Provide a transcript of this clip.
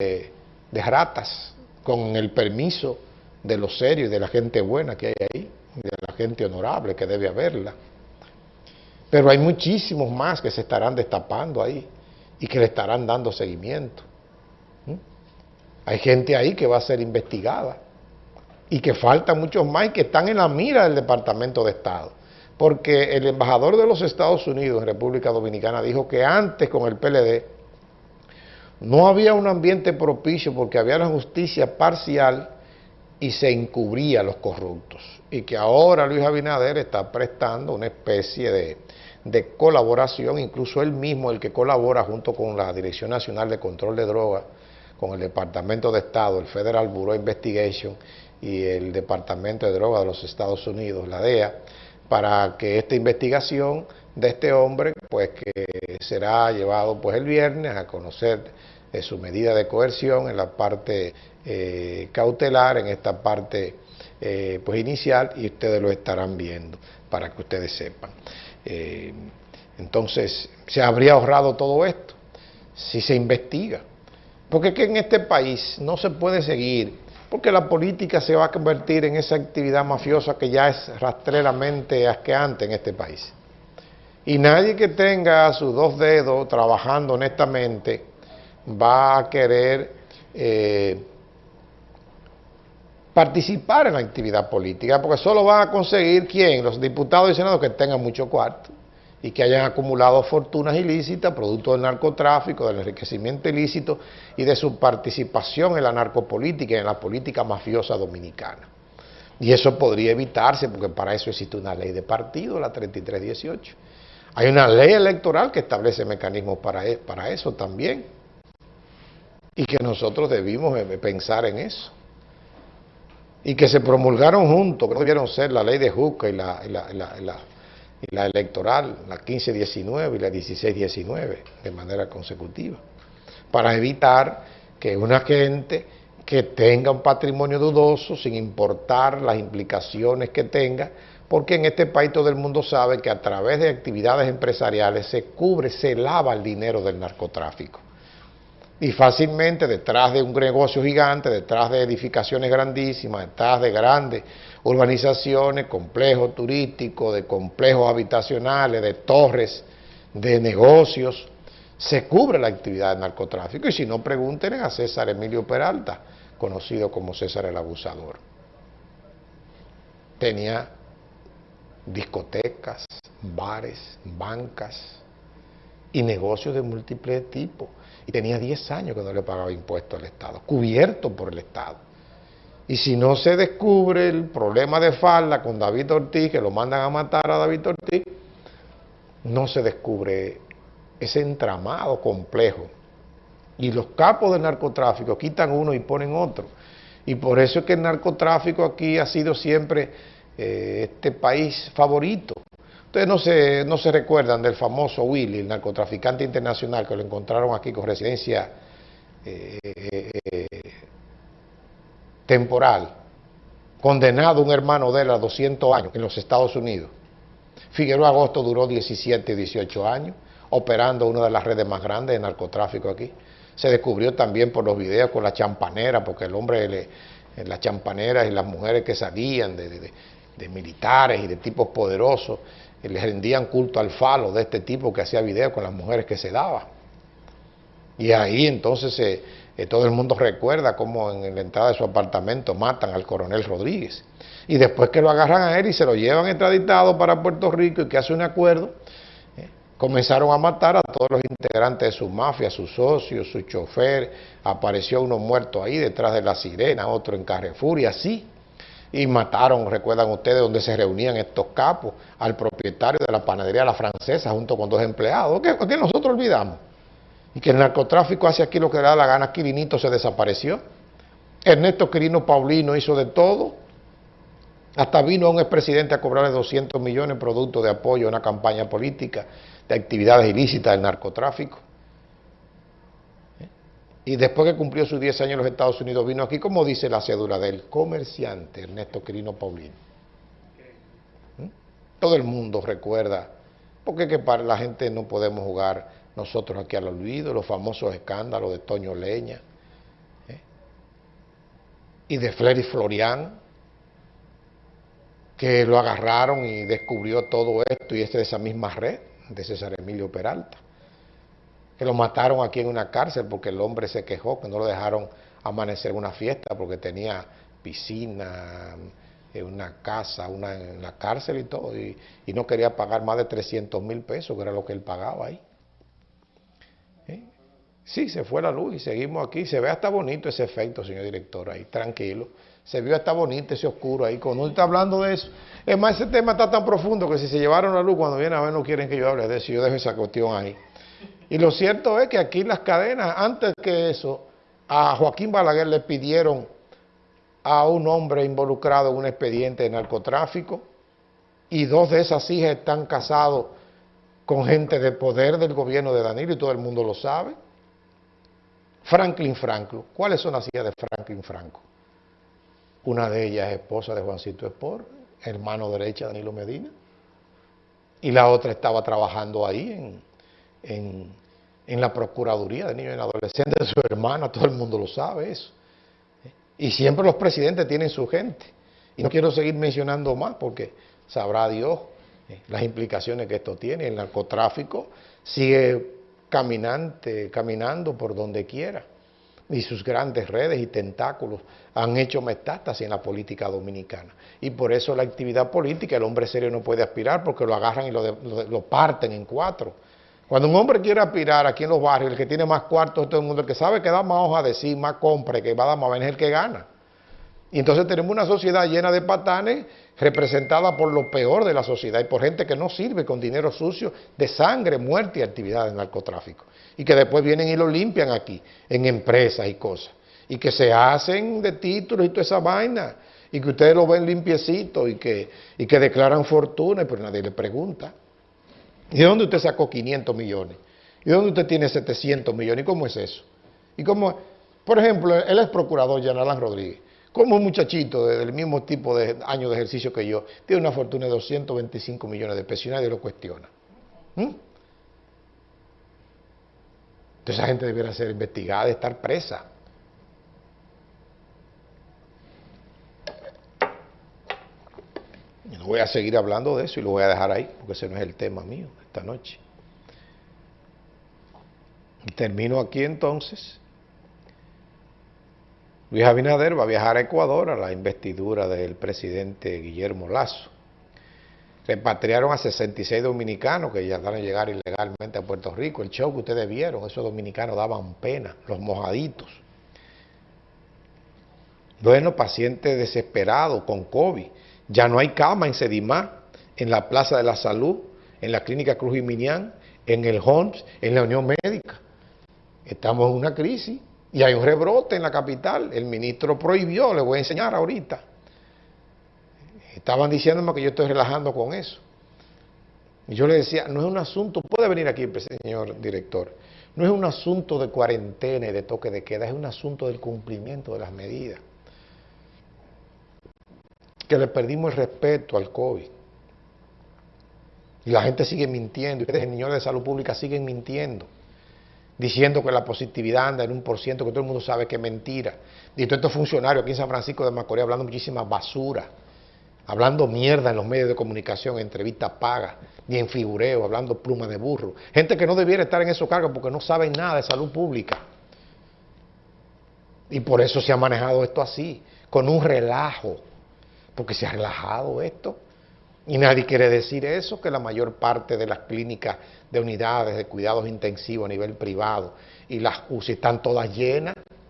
de ratas, con el permiso de los serios y de la gente buena que hay ahí, de la gente honorable que debe haberla. Pero hay muchísimos más que se estarán destapando ahí y que le estarán dando seguimiento. Hay gente ahí que va a ser investigada y que faltan muchos más y que están en la mira del Departamento de Estado. Porque el embajador de los Estados Unidos en República Dominicana dijo que antes con el PLD no había un ambiente propicio porque había una justicia parcial y se encubría a los corruptos. Y que ahora Luis Abinader está prestando una especie de, de colaboración, incluso él mismo, el que colabora junto con la Dirección Nacional de Control de Drogas, con el Departamento de Estado, el Federal Bureau of Investigation y el Departamento de Drogas de los Estados Unidos, la DEA, para que esta investigación de este hombre, pues que será llevado pues el viernes a conocer eh, su medida de coerción en la parte eh, cautelar, en esta parte eh, pues inicial, y ustedes lo estarán viendo para que ustedes sepan. entonces, se habría ahorrado todo esto si se investiga. Porque es que en este país no se puede seguir, porque la política se va a convertir en esa actividad mafiosa que ya es rastreramente asqueante en este país. Y nadie que tenga sus dos dedos trabajando honestamente va a querer eh, participar en la actividad política, porque solo van a conseguir, ¿quién? Los diputados y senadores que tengan mucho cuarto y que hayan acumulado fortunas ilícitas, producto del narcotráfico, del enriquecimiento ilícito y de su participación en la narcopolítica y en la política mafiosa dominicana. Y eso podría evitarse, porque para eso existe una ley de partido, la 3318. Hay una ley electoral que establece mecanismos para, e, para eso también. Y que nosotros debimos eh, pensar en eso. Y que se promulgaron juntos, que no debieron ser la ley de Juca y la y la electoral, la 15-19 y la 16-19, de manera consecutiva, para evitar que una gente que tenga un patrimonio dudoso, sin importar las implicaciones que tenga, porque en este país todo el mundo sabe que a través de actividades empresariales se cubre, se lava el dinero del narcotráfico. Y fácilmente detrás de un negocio gigante, detrás de edificaciones grandísimas, detrás de grandes urbanizaciones, complejos turísticos, de complejos habitacionales, de torres, de negocios, se cubre la actividad de narcotráfico. Y si no, pregunten a César Emilio Peralta, conocido como César el Abusador. Tenía discotecas, bares, bancas y negocios de múltiples tipos. Y tenía 10 años que no le pagaba impuestos al Estado, cubierto por el Estado. Y si no se descubre el problema de falda con David Ortiz, que lo mandan a matar a David Ortiz, no se descubre ese entramado complejo. Y los capos del narcotráfico quitan uno y ponen otro. Y por eso es que el narcotráfico aquí ha sido siempre eh, este país favorito. Ustedes no se, no se recuerdan del famoso Willy, el narcotraficante internacional, que lo encontraron aquí con residencia eh, temporal, condenado un hermano de él a 200 años en los Estados Unidos. Figueroa Agosto duró 17, 18 años, operando una de las redes más grandes de narcotráfico aquí. Se descubrió también por los videos con la champanera, porque el hombre, le, las champaneras y las mujeres que salían de, militares y de tipos poderosos, les rendían culto al falo de este tipo que hacía videos con las mujeres que se daba. Y ahí entonces se todo el mundo recuerda cómo en la entrada de su apartamento matan al coronel Rodríguez. Y después que lo agarran a él y se lo llevan extraditado para Puerto Rico y que hace un acuerdo, eh, comenzaron a matar a todos los integrantes de su mafia, sus socios, su chofer, apareció uno muerto ahí detrás de la sirena, otro en Carrefour y así. Y mataron, recuerdan ustedes, donde se reunían estos capos, al propietario de la panadería La Francesa junto con dos empleados. ¿Qué, qué nosotros olvidamos? y que el narcotráfico hace aquí lo que le da la gana, Quirinito se desapareció. Ernesto Quirino Paulino hizo de todo. Hasta vino un expresidente a cobrarle 200 millones producto de apoyo a una campaña política de actividades ilícitas del narcotráfico. Y después que cumplió sus 10 años en los Estados Unidos, vino aquí, como dice la cédula del comerciante Ernesto Quirino Paulino. ¿Mm? Todo el mundo recuerda, porque que para la gente no podemos jugar nosotros aquí al olvido, los famosos escándalos de Toño Leña, y de Flery Florian, que lo agarraron y descubrió todo esto y este de esa misma red de César Emilio Peralta, que lo mataron aquí en una cárcel porque el hombre se quejó, que no lo dejaron amanecer en una fiesta porque tenía piscina, en una casa, una en la cárcel y todo, y, no quería pagar más de 300 mil pesos, que era lo que él pagaba ahí. ¿Eh? Sí, se fue la luz y seguimos aquí. Se ve hasta bonito ese efecto, señor director, ahí, tranquilo. Se vio hasta bonito ese oscuro ahí. Cuando uno está hablando de eso, es más, ese tema está tan profundo que si se llevaron la luz, cuando viene a ver no quieren que yo hable de eso, yo dejo esa cuestión ahí. Y lo cierto es que aquí las cadenas, antes que eso, a Joaquín Balaguer le pidieron a un hombre involucrado en un expediente de narcotráfico y dos de esas hijas están casados con gente de poder del gobierno de Danilo y todo el mundo lo sabe. Franklin Franco. ¿Cuáles son las hijas de Franklin Franco? Una de ellas es esposa de Juancito Espor, hermano derecha de Danilo Medina. Y la otra estaba trabajando ahí en, en, la Procuraduría de Niños y Adolescentes su hermana, todo el mundo lo sabe eso. Y siempre los presidentes tienen su gente. Y no quiero seguir mencionando más porque sabrá Dios eh, las implicaciones que esto tiene. El narcotráfico sigue caminante, caminando por donde quiera. Y sus grandes redes y tentáculos han hecho metástasis en la política dominicana. Y por eso la actividad política, el hombre serio no puede aspirar porque lo agarran y lo parten en cuatro. Cuando un hombre quiere aspirar aquí en los barrios, el que tiene más cuartos todo el mundo, el que sabe que da más hoja de sí, más compra, que va a dar más es el que gana. Y entonces tenemos una sociedad llena de patanes representada por lo peor de la sociedad y por gente que no sirve con dinero sucio de sangre, muerte y actividad de narcotráfico. Y que después vienen y lo limpian aquí, en empresas y cosas. Y que se hacen de títulos y toda esa vaina. Y que ustedes lo ven limpiecito y que, y que declaran fortuna, pero nadie le pregunta. ¿Y de dónde usted sacó 500 millones? ¿Y de dónde usted tiene 700 millones? ¿Y cómo es eso? Y cómo, por ejemplo, él es procurador, Yanalán Rodríguez. Como un muchachito del mismo tipo de año de ejercicio que yo, tiene una fortuna de 225 millones de pesos y nadie lo cuestiona. ¿Mm? Entonces esa gente debiera ser investigada, estar presa. Voy a seguir hablando de eso y lo voy a dejar ahí, porque ese no es el tema mío esta noche. Termino aquí entonces. Luis Abinader va a viajar a Ecuador a la investidura del presidente Guillermo Lazo. Repatriaron a 66 dominicanos que ya van a llegar ilegalmente a Puerto Rico. El show que ustedes vieron, esos dominicanos daban pena, los mojaditos. Bueno, pacientes desesperados con COVID ya no hay cama en Sedimar, en la Plaza de la Salud, en la Clínica Cruz y Minián, en el HOMS, en la Unión Médica. Estamos en una crisis y hay un rebrote en la capital. El ministro prohibió, le voy a enseñar ahorita. Estaban diciéndome que yo estoy relajando con eso. Y yo le decía, no es un asunto, puede venir aquí, señor director, no es un asunto de cuarentena y de toque de queda, es un asunto del cumplimiento de las medidas que le perdimos el respeto al COVID. Y la gente sigue mintiendo, y ustedes, señores de salud pública, siguen mintiendo, diciendo que la positividad anda en un por ciento, que todo el mundo sabe que es mentira. Y todos estos funcionarios aquí en San Francisco de Macorís hablando muchísima basura, hablando mierda en los medios de comunicación, en entrevistas pagas, ni en figureo, hablando pluma de burro. Gente que no debiera estar en esos cargos porque no saben nada de salud pública. Y por eso se ha manejado esto así, con un relajo porque se ha relajado esto. Y nadie quiere decir eso, que la mayor parte de las clínicas de unidades de cuidados intensivos a nivel privado y las UCI están todas llenas.